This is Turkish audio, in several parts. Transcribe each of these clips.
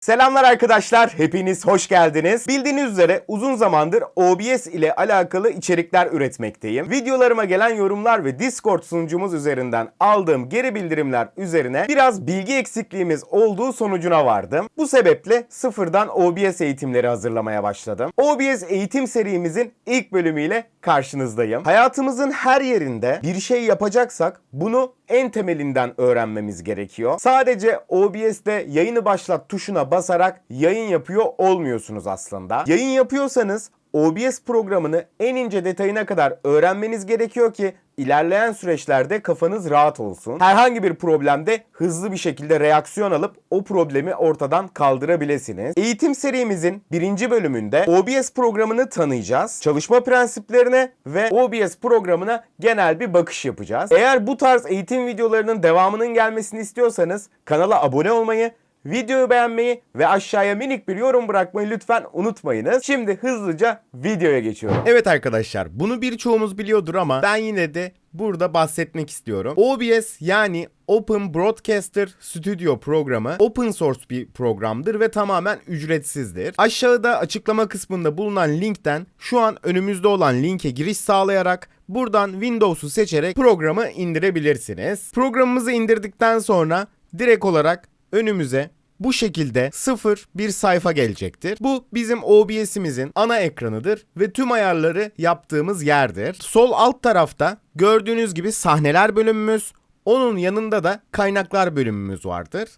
Selamlar arkadaşlar, hepiniz hoş geldiniz. Bildiğiniz üzere uzun zamandır OBS ile alakalı içerikler üretmekteyim. Videolarıma gelen yorumlar ve Discord sunucumuz üzerinden aldığım geri bildirimler üzerine biraz bilgi eksikliğimiz olduğu sonucuna vardım. Bu sebeple sıfırdan OBS eğitimleri hazırlamaya başladım. OBS eğitim serimizin ilk bölümüyle karşınızdayım. Hayatımızın her yerinde bir şey yapacaksak bunu en temelinden öğrenmemiz gerekiyor. Sadece OBS'te yayını başlat tuşuna basarak yayın yapıyor olmuyorsunuz aslında. Yayın yapıyorsanız OBS programını en ince detayına kadar öğrenmeniz gerekiyor ki ilerleyen süreçlerde kafanız rahat olsun. Herhangi bir problemde hızlı bir şekilde reaksiyon alıp o problemi ortadan kaldırabilirsiniz. Eğitim serimizin birinci bölümünde OBS programını tanıyacağız. Çalışma prensiplerine ve OBS programına genel bir bakış yapacağız. Eğer bu tarz eğitim videolarının devamının gelmesini istiyorsanız kanala abone olmayı Videoyu beğenmeyi ve aşağıya minik bir yorum bırakmayı lütfen unutmayınız. Şimdi hızlıca videoya geçiyorum. Evet arkadaşlar bunu birçoğumuz biliyordur ama ben yine de burada bahsetmek istiyorum. OBS yani Open Broadcaster Studio programı open source bir programdır ve tamamen ücretsizdir. Aşağıda açıklama kısmında bulunan linkten şu an önümüzde olan linke giriş sağlayarak buradan Windows'u seçerek programı indirebilirsiniz. Programımızı indirdikten sonra direkt olarak önümüze bu şekilde sıfır bir sayfa gelecektir. Bu bizim OBS'imizin ana ekranıdır ve tüm ayarları yaptığımız yerdir. Sol alt tarafta gördüğünüz gibi sahneler bölümümüz, onun yanında da kaynaklar bölümümüz vardır.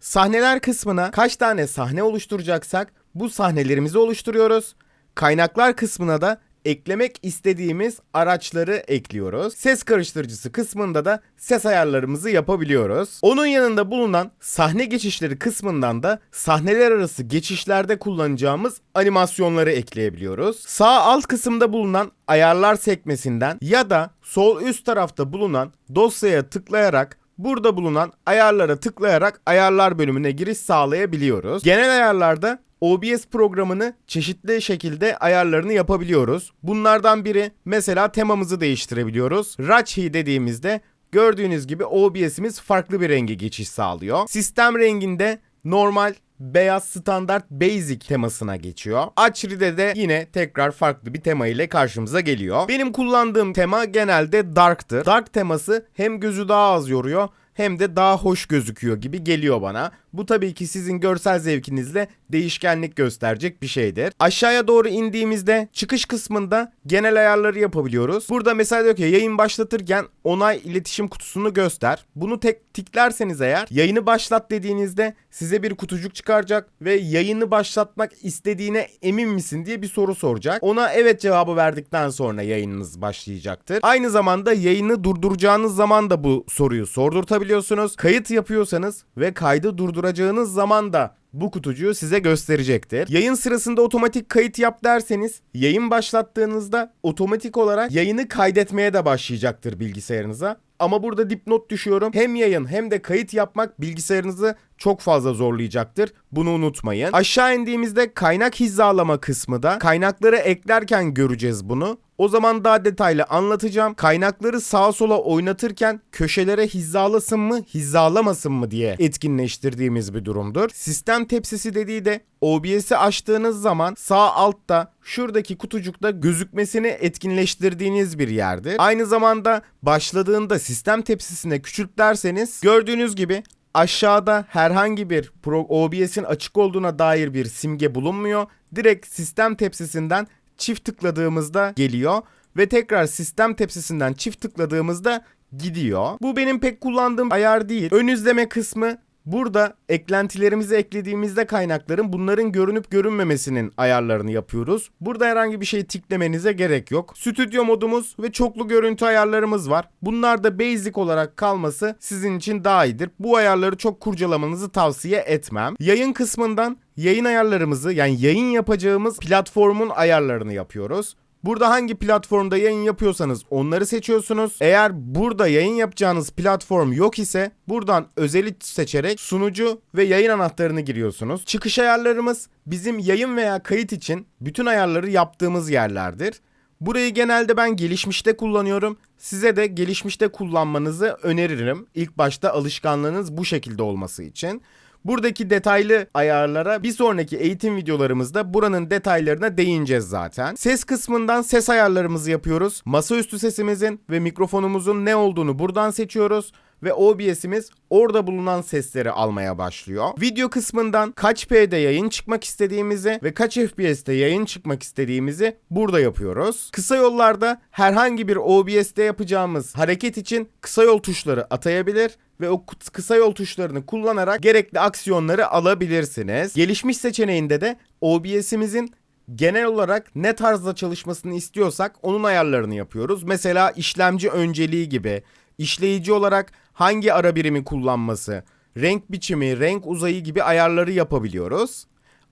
Sahneler kısmına kaç tane sahne oluşturacaksak bu sahnelerimizi oluşturuyoruz. Kaynaklar kısmına da eklemek istediğimiz araçları ekliyoruz. Ses karıştırıcısı kısmında da ses ayarlarımızı yapabiliyoruz. Onun yanında bulunan sahne geçişleri kısmından da sahneler arası geçişlerde kullanacağımız animasyonları ekleyebiliyoruz. Sağ alt kısımda bulunan ayarlar sekmesinden ya da sol üst tarafta bulunan dosyaya tıklayarak burada bulunan ayarlara tıklayarak ayarlar bölümüne giriş sağlayabiliyoruz. Genel ayarlarda OBS programını çeşitli şekilde ayarlarını yapabiliyoruz. Bunlardan biri mesela temamızı değiştirebiliyoruz. Rachi dediğimizde gördüğünüz gibi OBS'imiz farklı bir renge geçiş sağlıyor. Sistem renginde normal beyaz standart basic temasına geçiyor. Açri'de de yine tekrar farklı bir tema ile karşımıza geliyor. Benim kullandığım tema genelde dark'tır. Dark teması hem gözü daha az yoruyor hem de daha hoş gözüküyor gibi geliyor bana. Bu tabii ki sizin görsel zevkinizle değişkenlik gösterecek bir şeydir. Aşağıya doğru indiğimizde çıkış kısmında genel ayarları yapabiliyoruz. Burada mesela diyor ki yayın başlatırken onay iletişim kutusunu göster. Bunu tek tiklerseniz eğer yayını başlat dediğinizde size bir kutucuk çıkaracak ve yayını başlatmak istediğine emin misin diye bir soru soracak. Ona evet cevabı verdikten sonra yayınınız başlayacaktır. Aynı zamanda yayını durduracağınız zaman da bu soruyu sordurtabiliyorsunuz. Kayıt yapıyorsanız ve kaydı durduracağınız zaman da bu kutucuğu size gösterecektir. Yayın sırasında otomatik kayıt yap derseniz yayın başlattığınızda otomatik olarak yayını kaydetmeye de başlayacaktır bilgisayarınıza. Ama burada dipnot düşüyorum. Hem yayın hem de kayıt yapmak bilgisayarınızı çok fazla zorlayacaktır. Bunu unutmayın. Aşağı indiğimizde kaynak hizalama kısmı da kaynakları eklerken göreceğiz bunu. O zaman daha detaylı anlatacağım. Kaynakları sağa sola oynatırken köşelere hizalasın mı, hizalamasın mı diye etkinleştirdiğimiz bir durumdur. Sistem tepsisi dediği de OBS'i açtığınız zaman sağ altta şuradaki kutucukta gözükmesini etkinleştirdiğiniz bir yerdir. Aynı zamanda başladığında sistem tepsisine küçültlerseniz gördüğünüz gibi aşağıda herhangi bir OBS'in açık olduğuna dair bir simge bulunmuyor. Direkt sistem tepsisinden çift tıkladığımızda geliyor ve tekrar sistem tepsisinden çift tıkladığımızda gidiyor. Bu benim pek kullandığım ayar değil. Ön izleme kısmı Burada eklentilerimizi eklediğimizde kaynakların bunların görünüp görünmemesinin ayarlarını yapıyoruz. Burada herhangi bir şey tiklemenize gerek yok. Stüdyo modumuz ve çoklu görüntü ayarlarımız var. Bunlar da basic olarak kalması sizin için daha iyidir. Bu ayarları çok kurcalamanızı tavsiye etmem. Yayın kısmından yayın ayarlarımızı yani yayın yapacağımız platformun ayarlarını yapıyoruz. Burada hangi platformda yayın yapıyorsanız onları seçiyorsunuz. Eğer burada yayın yapacağınız platform yok ise buradan özeli seçerek sunucu ve yayın anahtarını giriyorsunuz. Çıkış ayarlarımız bizim yayın veya kayıt için bütün ayarları yaptığımız yerlerdir. Burayı genelde ben gelişmişte kullanıyorum. Size de gelişmişte kullanmanızı öneririm. İlk başta alışkanlığınız bu şekilde olması için. Buradaki detaylı ayarlara bir sonraki eğitim videolarımızda buranın detaylarına değineceğiz zaten. Ses kısmından ses ayarlarımızı yapıyoruz. Masaüstü sesimizin ve mikrofonumuzun ne olduğunu buradan seçiyoruz ve OBS'imiz orada bulunan sesleri almaya başlıyor. Video kısmından kaç P'de yayın çıkmak istediğimizi ve kaç FPS'te yayın çıkmak istediğimizi burada yapıyoruz. Kısa yollarda herhangi bir OBS'te yapacağımız hareket için kısa yol tuşları atayabilir ve o kısa yol tuşlarını kullanarak gerekli aksiyonları alabilirsiniz. Gelişmiş seçeneğinde de OBS'imizin genel olarak ne tarzda çalışmasını istiyorsak onun ayarlarını yapıyoruz. Mesela işlemci önceliği gibi, işleyici olarak hangi ara birimi kullanması, renk biçimi, renk uzayı gibi ayarları yapabiliyoruz.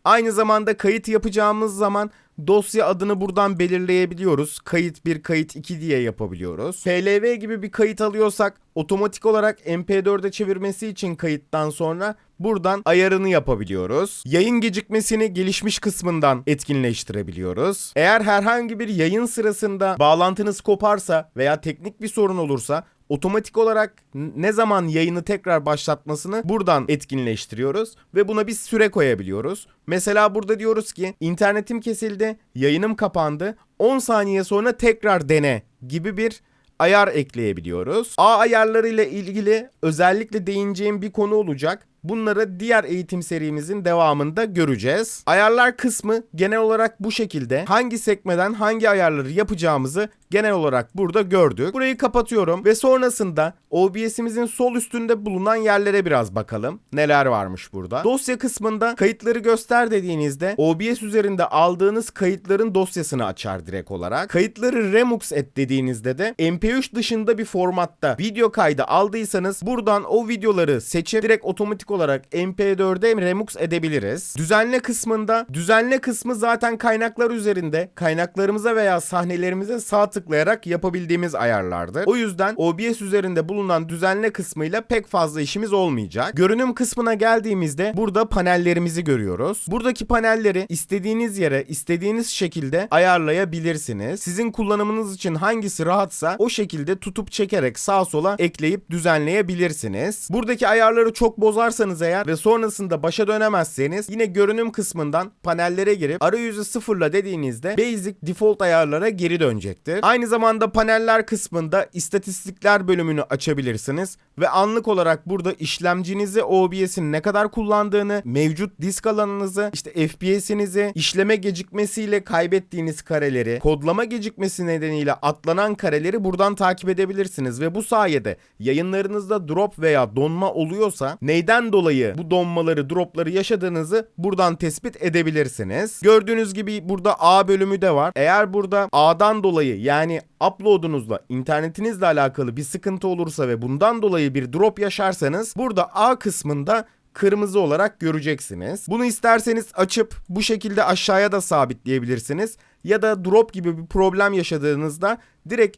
Aynı zamanda kayıt yapacağımız zaman dosya adını buradan belirleyebiliyoruz. Kayıt 1, kayıt 2 diye yapabiliyoruz. PLV gibi bir kayıt alıyorsak otomatik olarak MP4'e çevirmesi için kayıttan sonra buradan ayarını yapabiliyoruz. Yayın gecikmesini gelişmiş kısmından etkinleştirebiliyoruz. Eğer herhangi bir yayın sırasında bağlantınız koparsa veya teknik bir sorun olursa otomatik olarak ne zaman yayını tekrar başlatmasını buradan etkinleştiriyoruz ve buna bir süre koyabiliyoruz. Mesela burada diyoruz ki internetim kesildi, yayınım kapandı. 10 saniye sonra tekrar dene gibi bir ayar ekleyebiliyoruz. A ayarlarıyla ilgili özellikle değineceğim bir konu olacak. Bunları diğer eğitim serimizin devamında göreceğiz. Ayarlar kısmı genel olarak bu şekilde. Hangi sekmeden hangi ayarları yapacağımızı genel olarak burada gördük. Burayı kapatıyorum ve sonrasında OBS'imizin sol üstünde bulunan yerlere biraz bakalım. Neler varmış burada. Dosya kısmında kayıtları göster dediğinizde OBS üzerinde aldığınız kayıtların dosyasını açar direkt olarak. Kayıtları remux et dediğinizde de MP3 dışında bir formatta video kaydı aldıysanız buradan o videoları seçip direkt otomatik olarak MP4'e remux edebiliriz. Düzenle kısmında düzenle kısmı zaten kaynaklar üzerinde kaynaklarımıza veya sahnelerimize sağ tıklayarak yapabildiğimiz ayarlardır. O yüzden OBS üzerinde bulunan düzenle kısmıyla pek fazla işimiz olmayacak. Görünüm kısmına geldiğimizde burada panellerimizi görüyoruz. Buradaki panelleri istediğiniz yere istediğiniz şekilde ayarlayabilirsiniz. Sizin kullanımınız için hangisi rahatsa o şekilde tutup çekerek sağa sola ekleyip düzenleyebilirsiniz. Buradaki ayarları çok bozarsanız eğer ve sonrasında başa dönemezseniz yine görünüm kısmından panellere girip arayüzü sıfırla dediğinizde basic default ayarlara geri dönecektir. Aynı zamanda paneller kısmında istatistikler bölümünü açabilirsiniz ve anlık olarak burada işlemcinizi OBS'in ne kadar kullandığını, mevcut disk alanınızı, işte FPS'inizi, işleme gecikmesiyle kaybettiğiniz kareleri, kodlama gecikmesi nedeniyle atlanan kareleri buradan takip edebilirsiniz ve bu sayede yayınlarınızda drop veya donma oluyorsa neyden dolayı bu donmaları, dropları yaşadığınızı buradan tespit edebilirsiniz. Gördüğünüz gibi burada A bölümü de var. Eğer burada A'dan dolayı yani upload'unuzla internetinizle alakalı bir sıkıntı olursa ve bundan dolayı bir drop yaşarsanız burada A kısmında kırmızı olarak göreceksiniz. Bunu isterseniz açıp bu şekilde aşağıya da sabitleyebilirsiniz. Ya da drop gibi bir problem yaşadığınızda direkt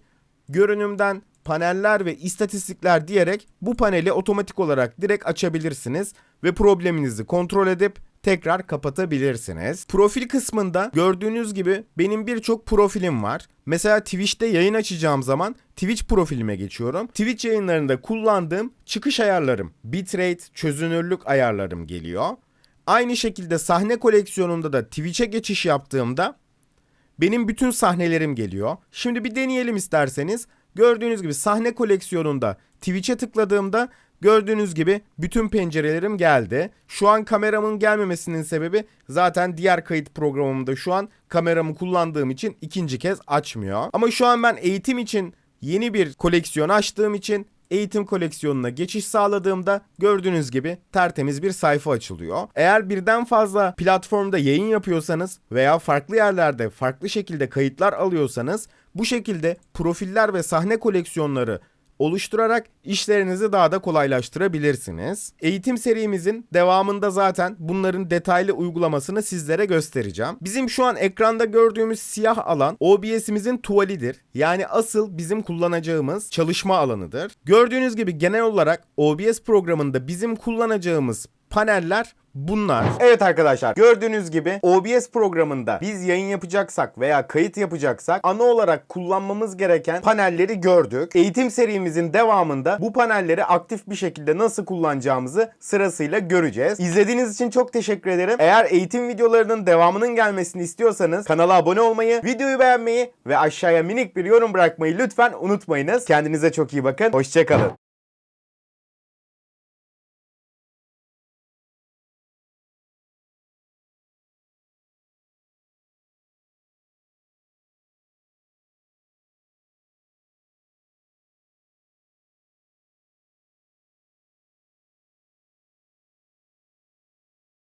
görünümden paneller ve istatistikler diyerek bu paneli otomatik olarak direkt açabilirsiniz ve probleminizi kontrol edip tekrar kapatabilirsiniz. Profil kısmında gördüğünüz gibi benim birçok profilim var. Mesela Twitch'te yayın açacağım zaman Twitch profilime geçiyorum. Twitch yayınlarında kullandığım çıkış ayarlarım, bitrate, çözünürlük ayarlarım geliyor. Aynı şekilde sahne koleksiyonunda da Twitch'e geçiş yaptığımda benim bütün sahnelerim geliyor. Şimdi bir deneyelim isterseniz. Gördüğünüz gibi sahne koleksiyonunda Twitch'e tıkladığımda Gördüğünüz gibi bütün pencerelerim geldi. Şu an kameramın gelmemesinin sebebi zaten diğer kayıt programımda şu an kameramı kullandığım için ikinci kez açmıyor. Ama şu an ben eğitim için yeni bir koleksiyon açtığım için eğitim koleksiyonuna geçiş sağladığımda gördüğünüz gibi tertemiz bir sayfa açılıyor. Eğer birden fazla platformda yayın yapıyorsanız veya farklı yerlerde farklı şekilde kayıtlar alıyorsanız bu şekilde profiller ve sahne koleksiyonları oluşturarak işlerinizi daha da kolaylaştırabilirsiniz. Eğitim serimizin devamında zaten bunların detaylı uygulamasını sizlere göstereceğim. Bizim şu an ekranda gördüğümüz siyah alan OBS'imizin tuvalidir. Yani asıl bizim kullanacağımız çalışma alanıdır. Gördüğünüz gibi genel olarak OBS programında bizim kullanacağımız paneller bunlar. Evet arkadaşlar gördüğünüz gibi OBS programında biz yayın yapacaksak veya kayıt yapacaksak ana olarak kullanmamız gereken panelleri gördük. Eğitim serimizin devamında bu panelleri aktif bir şekilde nasıl kullanacağımızı sırasıyla göreceğiz. İzlediğiniz için çok teşekkür ederim. Eğer eğitim videolarının devamının gelmesini istiyorsanız kanala abone olmayı, videoyu beğenmeyi ve aşağıya minik bir yorum bırakmayı lütfen unutmayınız. Kendinize çok iyi bakın. Hoşçakalın.